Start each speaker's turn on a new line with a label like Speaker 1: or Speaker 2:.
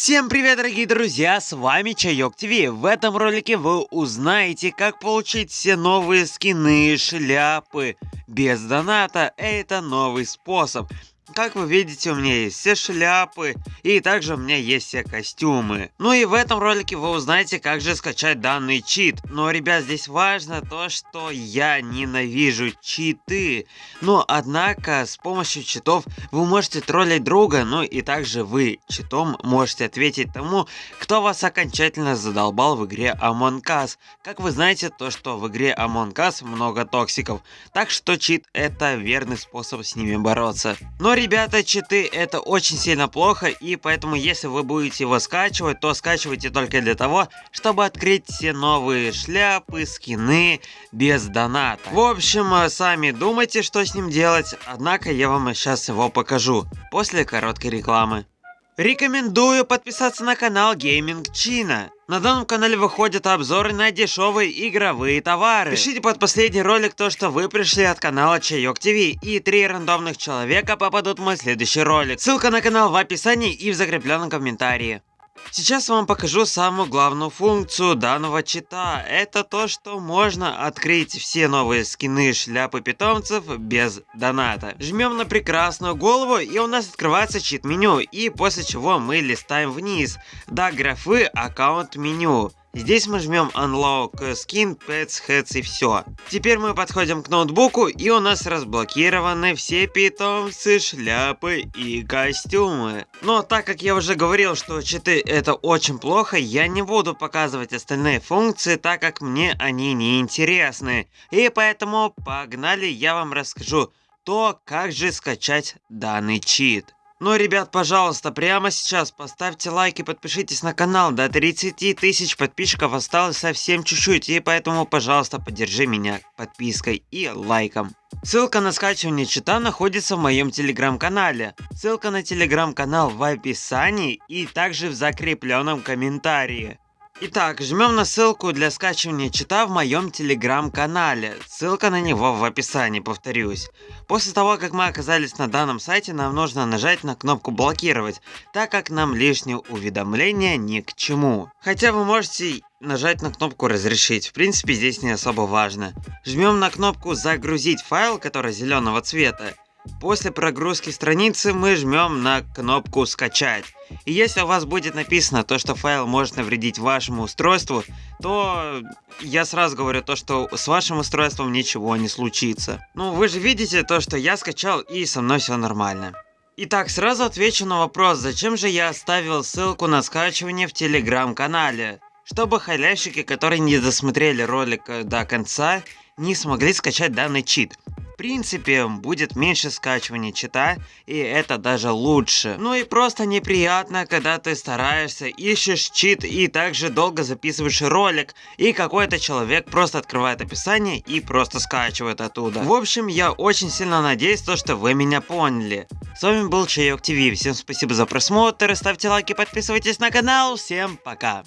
Speaker 1: Всем привет, дорогие друзья, с вами Чайок ТВ. В этом ролике вы узнаете, как получить все новые скины, шляпы без доната. Это новый способ. Как вы видите, у меня есть все шляпы, и также у меня есть все костюмы. Ну и в этом ролике вы узнаете, как же скачать данный чит. Но, ребят, здесь важно то, что я ненавижу читы. Но, однако, с помощью читов вы можете троллить друга, ну и также вы читом можете ответить тому, кто вас окончательно задолбал в игре Among Us. Как вы знаете, то, что в игре Among Us много токсиков, так что чит это верный способ с ними бороться. Но, ребята, читы это очень сильно плохо, и поэтому если вы будете его скачивать, то скачивайте только для того, чтобы открыть все новые шляпы, скины без доната. В общем, э, сами думайте, что с ним делать, однако я вам сейчас его покажу, после короткой рекламы. Рекомендую подписаться на канал Gaming China. На данном канале выходят обзоры на дешевые игровые товары. Пишите под последний ролик то, что вы пришли от канала Чайок ТВ, и три рандомных человека попадут в мой следующий ролик. Ссылка на канал в описании и в закрепленном комментарии. Сейчас вам покажу самую главную функцию данного чита. Это то, что можно открыть все новые скины шляпы питомцев без доната. Жмем на прекрасную голову и у нас открывается чит меню. И после чего мы листаем вниз до графы аккаунт меню. Здесь мы жмем Unlock Skin, Pets, Heads и все. Теперь мы подходим к ноутбуку и у нас разблокированы все питомцы, шляпы и костюмы. Но так как я уже говорил, что читы это очень плохо, я не буду показывать остальные функции, так как мне они не интересны. И поэтому погнали, я вам расскажу то, как же скачать данный чит. Ну, ребят, пожалуйста, прямо сейчас поставьте лайк и подпишитесь на канал. До 30 тысяч подписчиков осталось совсем чуть-чуть, и поэтому, пожалуйста, поддержи меня подпиской и лайком. Ссылка на скачивание чита находится в моем телеграм-канале. Ссылка на телеграм-канал в описании и также в закрепленном комментарии. Итак, жмем на ссылку для скачивания чита в моем телеграм-канале. Ссылка на него в описании, повторюсь. После того, как мы оказались на данном сайте, нам нужно нажать на кнопку «Блокировать», так как нам лишние уведомления ни к чему. Хотя вы можете нажать на кнопку «Разрешить», в принципе здесь не особо важно. Жмем на кнопку «Загрузить файл», который зеленого цвета. После прогрузки страницы мы жмем на кнопку «Скачать». И если у вас будет написано то, что файл может навредить вашему устройству, то я сразу говорю то, что с вашим устройством ничего не случится. Ну, вы же видите то, что я скачал и со мной все нормально. Итак, сразу отвечу на вопрос, зачем же я оставил ссылку на скачивание в телеграм-канале. Чтобы халявщики, которые не досмотрели ролик э, до конца, не смогли скачать данный чит принципе будет меньше скачивания чита, и это даже лучше. Ну и просто неприятно, когда ты стараешься, ищешь чит и также долго записываешь ролик, и какой-то человек просто открывает описание и просто скачивает оттуда. В общем, я очень сильно надеюсь, то, что вы меня поняли. С вами был Чайок ТВ, всем спасибо за просмотр, ставьте лайки, подписывайтесь на канал, всем пока.